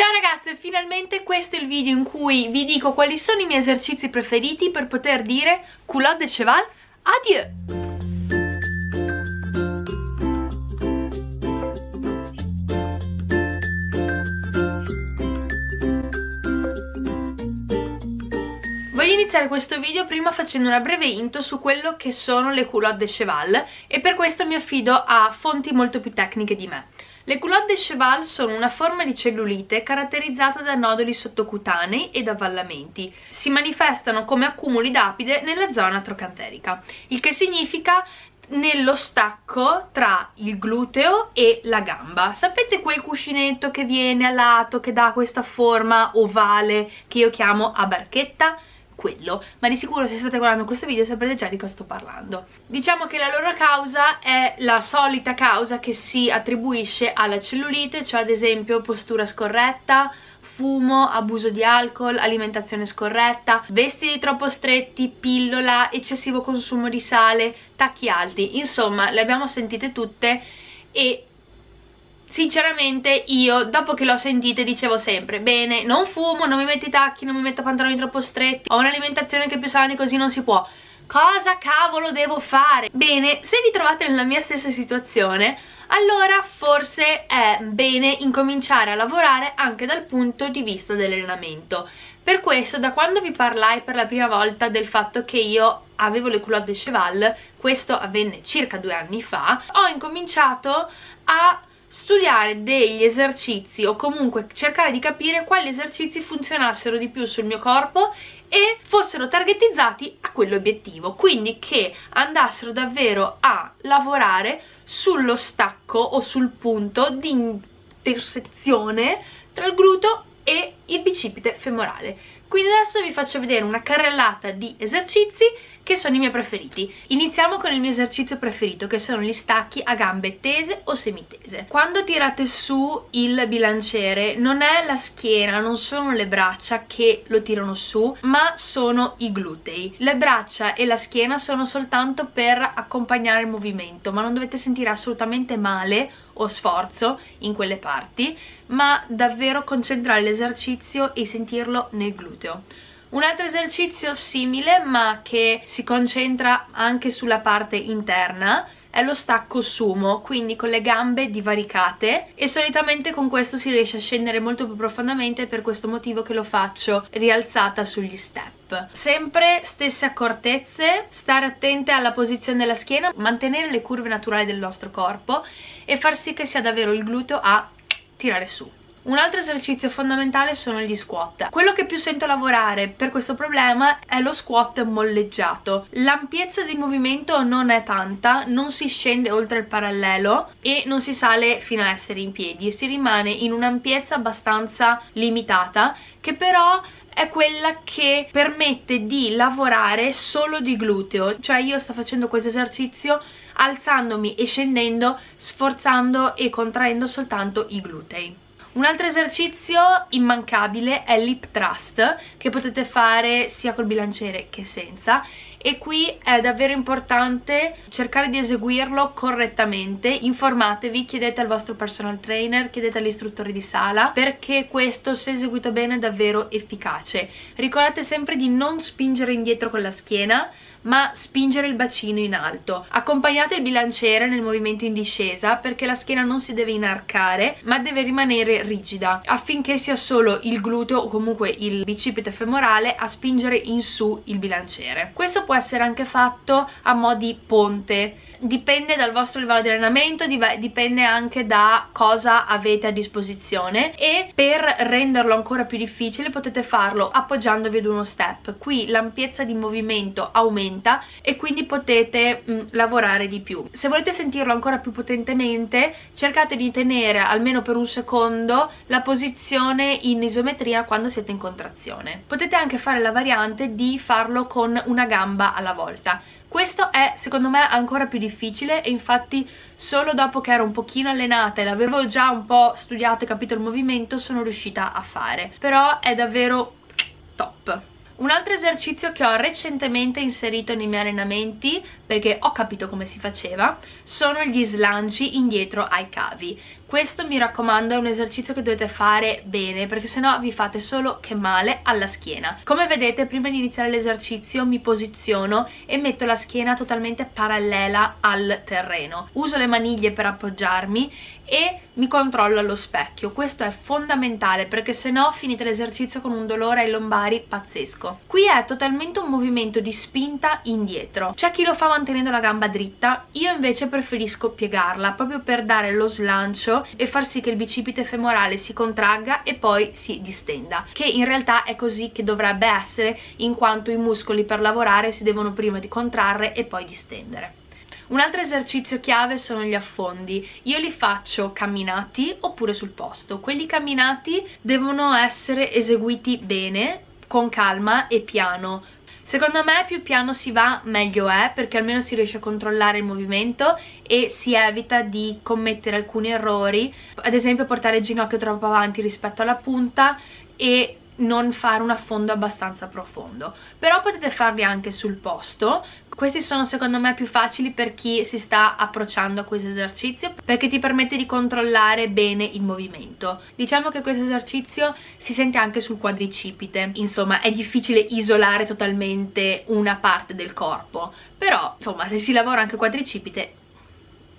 Ciao ragazze, finalmente questo è il video in cui vi dico quali sono i miei esercizi preferiti per poter dire culotte de cheval, adieu! Voglio iniziare questo video prima facendo una breve intro su quello che sono le culotte de cheval e per questo mi affido a fonti molto più tecniche di me. Le culotte de cheval sono una forma di cellulite caratterizzata da noduli sottocutanei ed avvallamenti. Si manifestano come accumuli d'apide nella zona trocanterica, il che significa nello stacco tra il gluteo e la gamba. Sapete quel cuscinetto che viene a lato, che dà questa forma ovale che io chiamo a barchetta? Quello ma di sicuro se state guardando questo video saprete già di cosa sto parlando. Diciamo che la loro causa è la solita causa che si attribuisce alla cellulite cioè ad esempio postura scorretta fumo, abuso di alcol, alimentazione scorretta, vestiti troppo stretti, pillola, eccessivo consumo di sale, tacchi alti, insomma le abbiamo sentite tutte e sinceramente io dopo che l'ho sentite dicevo sempre bene non fumo, non mi metto i tacchi, non mi metto pantaloni troppo stretti ho un'alimentazione che più sana di così non si può cosa cavolo devo fare? Bene, se vi trovate nella mia stessa situazione allora forse è bene incominciare a lavorare anche dal punto di vista dell'allenamento per questo da quando vi parlai per la prima volta del fatto che io avevo le culotte cheval questo avvenne circa due anni fa ho incominciato a studiare degli esercizi o comunque cercare di capire quali esercizi funzionassero di più sul mio corpo e fossero targetizzati a quell'obiettivo, quindi che andassero davvero a lavorare sullo stacco o sul punto di intersezione tra il gluteo e il bicipite femorale quindi adesso vi faccio vedere una carrellata di esercizi che sono i miei preferiti. Iniziamo con il mio esercizio preferito che sono gli stacchi a gambe tese o semitese. Quando tirate su il bilanciere non è la schiena, non sono le braccia che lo tirano su ma sono i glutei. Le braccia e la schiena sono soltanto per accompagnare il movimento ma non dovete sentire assolutamente male o sforzo in quelle parti ma davvero concentrare l'esercizio e sentirlo nel gluteo. Un altro esercizio simile ma che si concentra anche sulla parte interna è lo stacco sumo, quindi con le gambe divaricate e solitamente con questo si riesce a scendere molto più profondamente per questo motivo che lo faccio rialzata sugli step. Sempre stesse accortezze, stare attente alla posizione della schiena, mantenere le curve naturali del nostro corpo e far sì che sia davvero il gluteo a tirare su. Un altro esercizio fondamentale sono gli squat. Quello che più sento lavorare per questo problema è lo squat molleggiato. L'ampiezza di movimento non è tanta, non si scende oltre il parallelo e non si sale fino a essere in piedi, si rimane in un'ampiezza abbastanza limitata che però è quella che permette di lavorare solo di gluteo cioè io sto facendo questo esercizio alzandomi e scendendo sforzando e contraendo soltanto i glutei un altro esercizio immancabile è l'hip thrust che potete fare sia col bilanciere che senza. E qui è davvero importante cercare di eseguirlo correttamente. Informatevi, chiedete al vostro personal trainer chiedete all'istruttore di sala perché questo se eseguito bene è davvero efficace. Ricordate sempre di non spingere indietro con la schiena ma spingere il bacino in alto. Accompagnate il bilanciere nel movimento in discesa perché la schiena non si deve inarcare ma deve rimanere rigida affinché sia solo il gluteo o comunque il bicipite femorale a spingere in su il bilanciere. Questo può essere anche fatto a mo' di ponte dipende dal vostro livello di allenamento, dipende anche da cosa avete a disposizione e per renderlo ancora più difficile potete farlo appoggiandovi ad uno step. Qui l'ampiezza di movimento aumenta e quindi potete mh, mm, lavorare di più. Se volete sentirlo ancora più potentemente cercate di tenere almeno per un secondo la posizione in isometria quando siete in contrazione. Potete anche fare la variante di farlo con una gamba alla volta questo è secondo me ancora più difficile e infatti solo dopo che ero un pochino allenata e l'avevo già un po' studiato e capito il movimento sono riuscita a fare. Però è davvero top. Un altro esercizio che ho recentemente inserito nei miei allenamenti perché ho capito come si faceva sono gli slanci indietro ai cavi. Questo mi raccomando è un esercizio che dovete fare bene perché sennò vi fate solo che male alla schiena. Come vedete prima di iniziare l'esercizio mi posiziono e metto la schiena totalmente parallela al terreno. Uso le maniglie per appoggiarmi e mi controllo allo specchio. Questo è fondamentale perché se no finite l'esercizio con un dolore ai lombari pazzesco. Qui è totalmente un movimento di spinta indietro. C'è chi lo fa mantenendo la gamba dritta io invece preferisco piegarla proprio per dare lo slancio e far sì che il bicipite femorale si contragga e poi si distenda che in realtà è così che dovrebbe essere in quanto i muscoli per lavorare si devono prima di contrarre e poi distendere un altro esercizio chiave sono gli affondi. Io li faccio camminati oppure sul posto. Quelli camminati devono essere eseguiti bene, con calma e piano. Secondo me più piano si va meglio è perché almeno si riesce a controllare il movimento e si evita di commettere alcuni errori, ad esempio portare il ginocchio troppo avanti rispetto alla punta e non fare un affondo abbastanza profondo. Però potete farli anche sul posto. Questi sono secondo me più facili per chi si sta approcciando a questo esercizio perché ti permette di controllare bene il movimento. Diciamo che questo esercizio si sente anche sul quadricipite. Insomma è difficile isolare totalmente una parte del corpo. Però insomma se si lavora anche quadricipite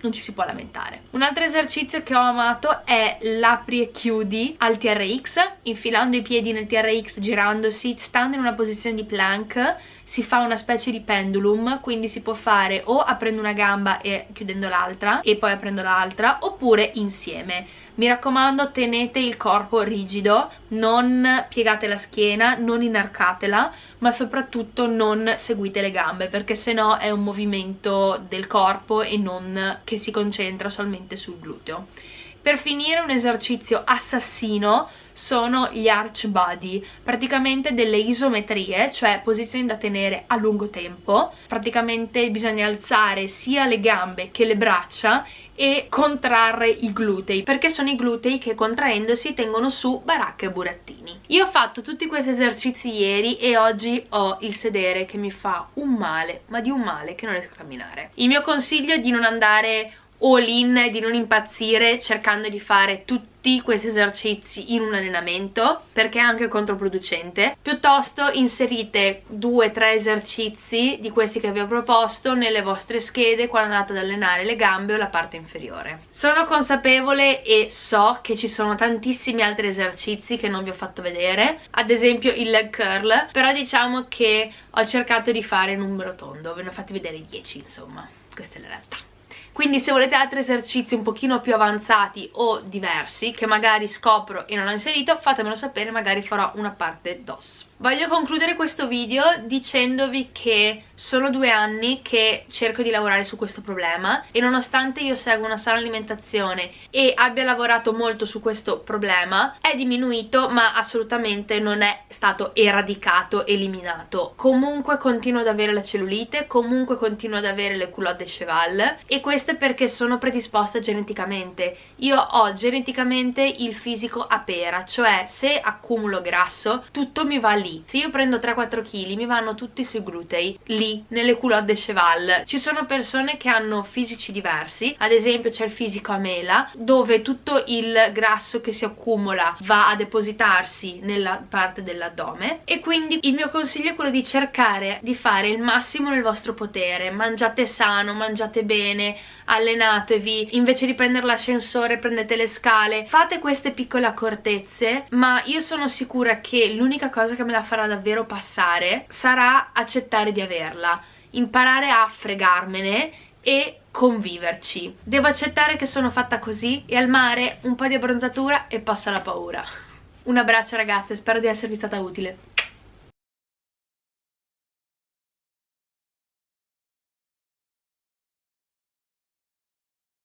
non ci si può lamentare. Un altro esercizio che ho amato è l'apri e chiudi al TRX, infilando i piedi nel TRX, girandosi, stando in una posizione di plank, si fa una specie di pendulum, quindi si può fare o aprendo una gamba e chiudendo l'altra e poi aprendo l'altra, oppure insieme. Mi raccomando tenete il corpo rigido, non piegate la schiena, non inarcatela, ma soprattutto non seguite le gambe perché sennò è un movimento del corpo e non che si concentra solamente sul gluteo. Per finire un esercizio assassino sono gli arch body, praticamente delle isometrie, cioè posizioni da tenere a lungo tempo. Praticamente bisogna alzare sia le gambe che le braccia e contrarre i glutei perché sono i glutei che contraendosi tengono su baracca e burattini io ho fatto tutti questi esercizi ieri e oggi ho il sedere che mi fa un male ma di un male che non riesco a camminare il mio consiglio è di non andare all in di non impazzire cercando di fare tutti questi esercizi in un allenamento perché è anche controproducente. Piuttosto inserite due o tre esercizi di questi che vi ho proposto nelle vostre schede quando andate ad allenare le gambe o la parte inferiore. Sono consapevole e so che ci sono tantissimi altri esercizi che non vi ho fatto vedere ad esempio il leg curl però diciamo che ho cercato di fare numero tondo ve ne ho fatti vedere 10 insomma. Questa è la realtà quindi se volete altri esercizi un pochino più avanzati o diversi che magari scopro e non ho inserito fatemelo sapere magari farò una parte DOS. Voglio concludere questo video dicendovi che sono due anni che cerco di lavorare su questo problema e nonostante io seguo una sana alimentazione e abbia lavorato molto su questo problema è diminuito ma assolutamente non è stato eradicato, eliminato. Comunque continuo ad avere la cellulite, comunque continuo ad avere le culotte cheval e questo perché sono predisposta geneticamente. Io ho geneticamente il fisico a pera cioè se accumulo grasso tutto mi va lì. Se io prendo 3-4 kg mi vanno tutti sui glutei lì nelle culotte de cheval. Ci sono persone che hanno fisici diversi ad esempio c'è il fisico a mela dove tutto il grasso che si accumula va a depositarsi nella parte dell'addome. E quindi il mio consiglio è quello di cercare di fare il massimo nel vostro potere. Mangiate sano, mangiate bene allenatevi. Invece di prendere l'ascensore prendete le scale. Fate queste piccole accortezze ma io sono sicura che l'unica cosa che me la farà davvero passare sarà accettare di averla imparare a fregarmene e conviverci. Devo accettare che sono fatta così e al mare un po' di abbronzatura e passa la paura. Un abbraccio ragazze spero di esservi stata utile